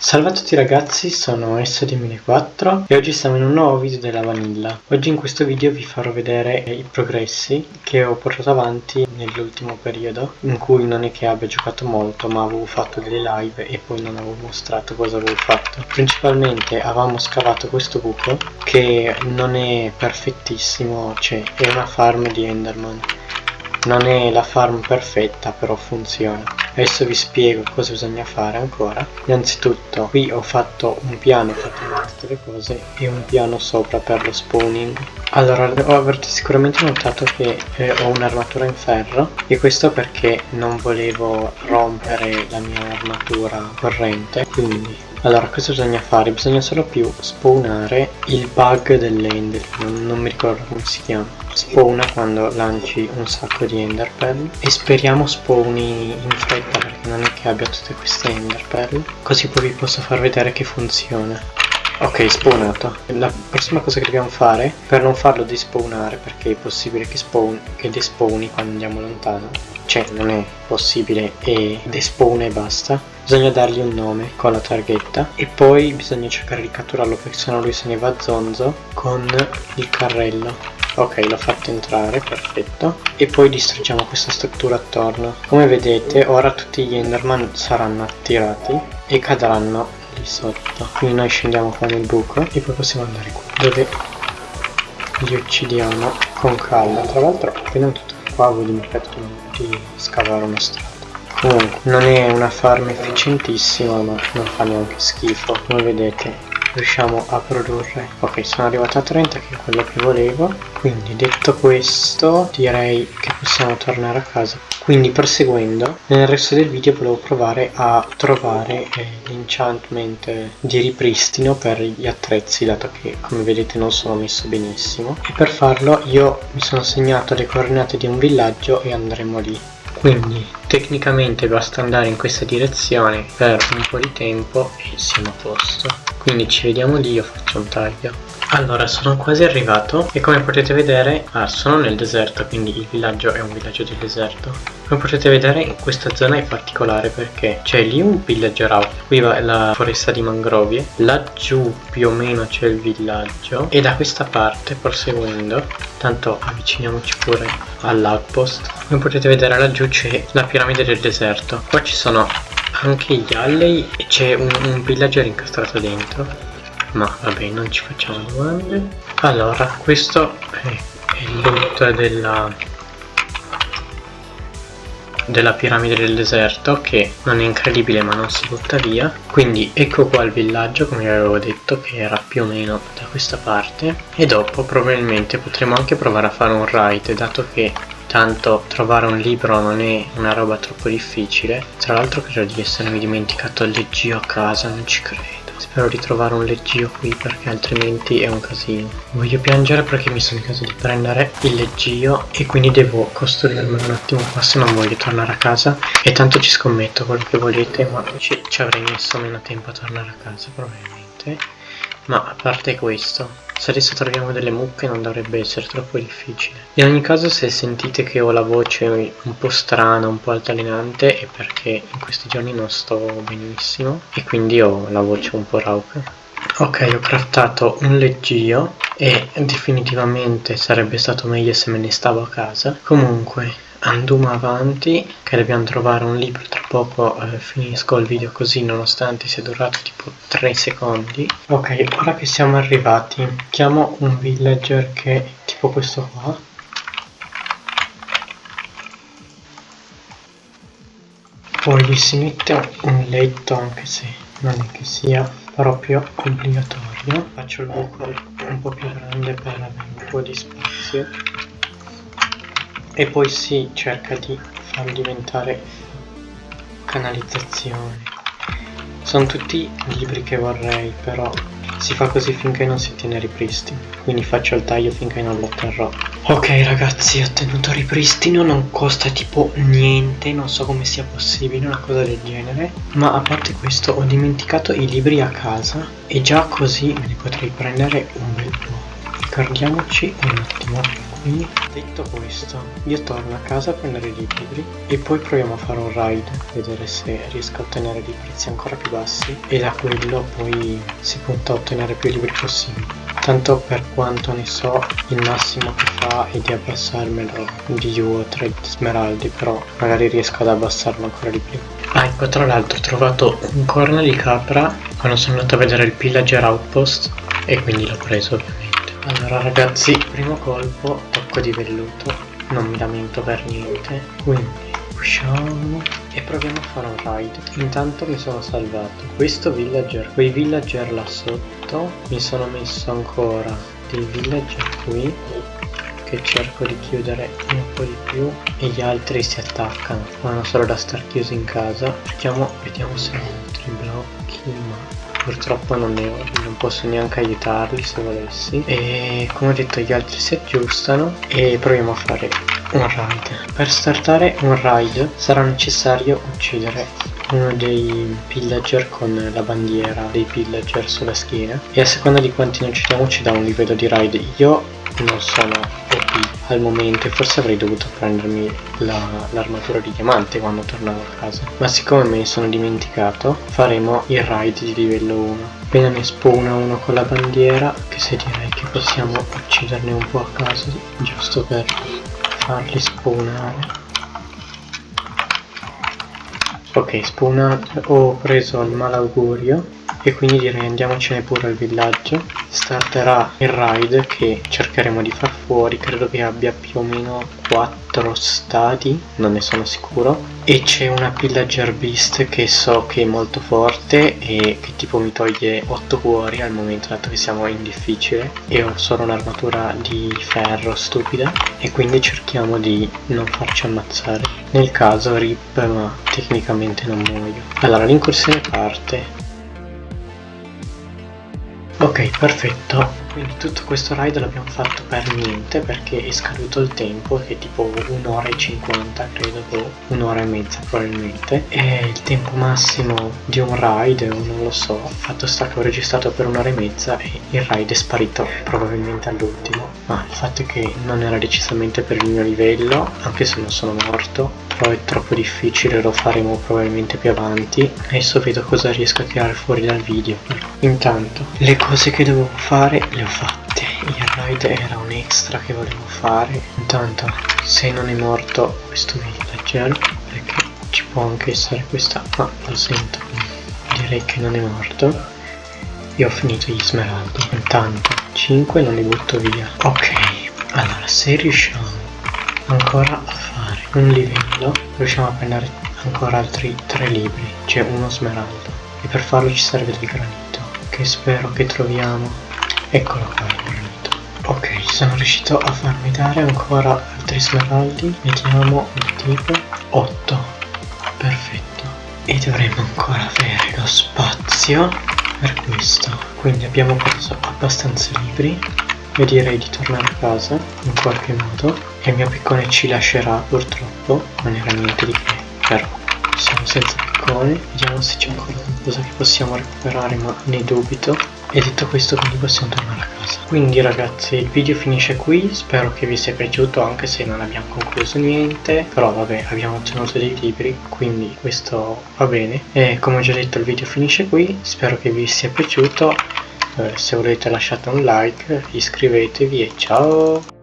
Salve a tutti ragazzi, sono S2004 e oggi siamo in un nuovo video della Vanilla. Oggi in questo video vi farò vedere i progressi che ho portato avanti nell'ultimo periodo in cui non è che abbia giocato molto ma avevo fatto delle live e poi non avevo mostrato cosa avevo fatto. Principalmente avevamo scavato questo buco che non è perfettissimo, cioè è una farm di Enderman. Non è la farm perfetta però funziona. Adesso vi spiego cosa bisogna fare ancora. Innanzitutto qui ho fatto un piano tenere tutte le cose e un piano sopra per lo spawning. Allora avrete sicuramente notato che eh, ho un'armatura in ferro e questo perché non volevo rompere la mia armatura corrente quindi allora cosa bisogna fare? Bisogna solo più spawnare il bug dell'ender non, non mi ricordo come si chiama. Spawna quando lanci un sacco di enderpearl e speriamo spawni in fretta perché non è che abbia tutte queste enderpearl così poi vi posso far vedere che funziona. Ok spawnato. La prossima cosa che dobbiamo fare per non farlo despawnare perché è possibile che, spawn, che despawni quando andiamo lontano cioè non è possibile e despawna e basta bisogna dargli un nome con la targhetta e poi bisogna cercare di catturarlo perché sennò lui se ne va zonzo con il carrello. Ok l'ho fatto entrare perfetto. E poi distruggiamo questa struttura attorno. Come vedete ora tutti gli enderman saranno attirati e cadranno lì sotto. Quindi noi scendiamo qua nel buco e poi possiamo andare qua dove li uccidiamo con calma. Tra l'altro appena tutto qua voi dimenticato di scavare una strada comunque non è una farm efficientissima ma non fa neanche schifo come vedete. Riusciamo a produrre. Ok sono arrivato a 30 che è quello che volevo. Quindi detto questo direi che possiamo tornare a casa. Quindi proseguendo nel resto del video volevo provare a trovare eh, l'enchantment di ripristino per gli attrezzi dato che come vedete non sono messo benissimo. E per farlo io mi sono segnato le coordinate di un villaggio e andremo lì quindi tecnicamente basta andare in questa direzione per un po' di tempo e siamo a posto. Quindi ci vediamo lì io faccio un taglio allora sono quasi arrivato e come potete vedere ah, sono nel deserto quindi il villaggio è un villaggio di deserto. Come potete vedere questa zona è particolare perché c'è lì un villager out qui va la foresta di mangrovie laggiù più o meno c'è il villaggio e da questa parte proseguendo tanto avviciniamoci pure all'outpost come potete vedere laggiù c'è la piramide del deserto. Qua ci sono anche gli alley e c'è un, un villager incastrato dentro ma vabbè non ci facciamo domande. Allora questo è il loot della della piramide del deserto che non è incredibile ma non si butta via. Quindi ecco qua il villaggio come vi avevo detto che era più o meno da questa parte. E dopo probabilmente potremo anche provare a fare un raid dato che tanto trovare un libro non è una roba troppo difficile. Tra l'altro credo di essermi dimenticato il leggio a casa non ci credo Spero di trovare un leggio qui perché altrimenti è un casino. Voglio piangere perché mi sono in caso di prendere il leggio e quindi devo costruirmelo un attimo qua se non voglio tornare a casa. E tanto ci scommetto quello che volete ma ci, ci avrei messo meno tempo a tornare a casa probabilmente. Ma a parte questo, se adesso troviamo delle mucche non dovrebbe essere troppo difficile. In ogni caso se sentite che ho la voce un po' strana, un po' altalenante è perché in questi giorni non sto benissimo e quindi ho la voce un po' rauca. Ok, ho craftato un leggio e definitivamente sarebbe stato meglio se me ne stavo a casa. Comunque, andiamo avanti che dobbiamo trovare un libro tra poco eh, finisco il video così nonostante sia durato tipo 3 secondi. Ok ora che siamo arrivati chiamo un villager che è tipo questo qua. Poi gli si mette un letto anche se non è che sia proprio obbligatorio. Faccio il buco un po' più grande per avere un po' di spazio e poi si cerca di farlo diventare canalizzazione. Sono tutti libri che vorrei però si fa così finché non si ottiene ripristino quindi faccio il taglio finché non lo otterrò. Ok ragazzi ho ottenuto ripristino non costa tipo niente non so come sia possibile una cosa del genere. Ma a parte questo ho dimenticato i libri a casa e già così me ne potrei prendere un bel po' ricordiamoci un attimo qui detto questo io torno a casa a prendere i libri e poi proviamo a fare un ride vedere se riesco a ottenere dei prezzi ancora più bassi e da quello poi si punta a ottenere più libri possibili. Tanto per quanto ne so il massimo che fa è di abbassarmelo di 2 o 3 smeraldi però magari riesco ad abbassarlo ancora di più. Ah ecco tra l'altro ho trovato un corno di capra quando sono andato a vedere il pillager outpost e quindi l'ho preso ovviamente. Allora ragazzi primo colpo tocco di velluto. Non mi lamento per niente. Quindi usciamo e proviamo a fare un ride. Intanto mi sono salvato. Questo villager quei villager là sotto mi sono messo ancora dei villager qui che cerco di chiudere un po' di più e gli altri si attaccano. Vanno solo da star chiusi in casa. Cerchiamo vediamo se ho altri blocchi ma purtroppo non ne ho non posso neanche aiutarli se volessi. E come ho detto gli altri si aggiustano e proviamo a fare un ride per startare un ride sarà necessario uccidere uno dei pillager con la bandiera dei pillager sulla schiena. E a seconda di quanti ne uccidiamo ci dà un livello di ride io non sono OP al momento e forse avrei dovuto prendermi l'armatura la, di diamante quando tornavo a casa. Ma siccome me ne sono dimenticato faremo il ride di livello 1 appena mi spawna uno con la bandiera che se direi che possiamo ucciderne un po' a caso giusto per farli spawnare. Ok spawnato. Ho preso il malaugurio e quindi direi andiamocene pure al villaggio. Starterà il ride che cercheremo di far fuori. Credo che abbia più o meno 4 stati non ne sono sicuro. E c'è una pillager beast che so che è molto forte e che tipo mi toglie 8 cuori al momento dato che siamo in difficile. E ho solo un'armatura di ferro stupida. E quindi cerchiamo di non farci ammazzare. Nel caso rip ma tecnicamente non muoio. Allora l'incursione parte Ok, perfetto. Quindi tutto questo ride l'abbiamo fatto per niente perché è scaduto il tempo, che è tipo un'ora e cinquanta, credo, o un'ora e mezza probabilmente. E il tempo massimo di un o non lo so, fatto sta che ho registrato per un'ora e mezza e il ride è sparito probabilmente all'ultimo. Ma il fatto è che non era decisamente per il mio livello, anche se non sono morto, però è troppo difficile, lo faremo probabilmente più avanti. Adesso vedo cosa riesco a tirare fuori dal video. Intanto, le cose che dovevo fare le ho fatte. Il ride era un extra che volevo fare. Intanto, se non è morto questo villager, perché ci può anche essere questa, ma lo sento, direi che non è morto. Io ho finito gli smeraldi. Intanto, 5 non li butto via. Ok, allora se riusciamo ancora a fare un livello riusciamo a prendere ancora altri tre libri c'è uno smeraldo. E per farlo ci serve del granito che spero che troviamo. Eccolo qua il granito. Ok sono riuscito a farmi dare ancora altri smeraldi. Vediamo il tipo 8 perfetto. E dovremmo ancora avere lo spazio per questo. Quindi abbiamo preso abbastanza libri io direi di tornare a casa in qualche modo e il mio piccone ci lascerà purtroppo non era niente di che però siamo senza piccone vediamo se c'è ancora qualcosa che possiamo recuperare ma ne dubito. E detto questo quindi possiamo tornare a casa. Quindi ragazzi il video finisce qui. Spero che vi sia piaciuto anche se non abbiamo concluso niente. Però vabbè abbiamo ottenuto dei libri quindi questo va bene. E come ho già detto il video finisce qui. Spero che vi sia piaciuto se volete lasciate un like iscrivetevi e ciao